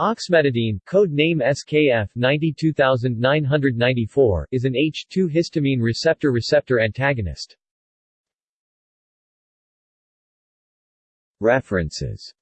Oxmetadine, code name SKF 92994, is an H2 histamine receptor receptor antagonist. References